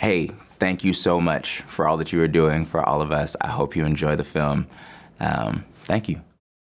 hey, thank you so much for all that you are doing for all of us. I hope you enjoy the film. Um, thank you.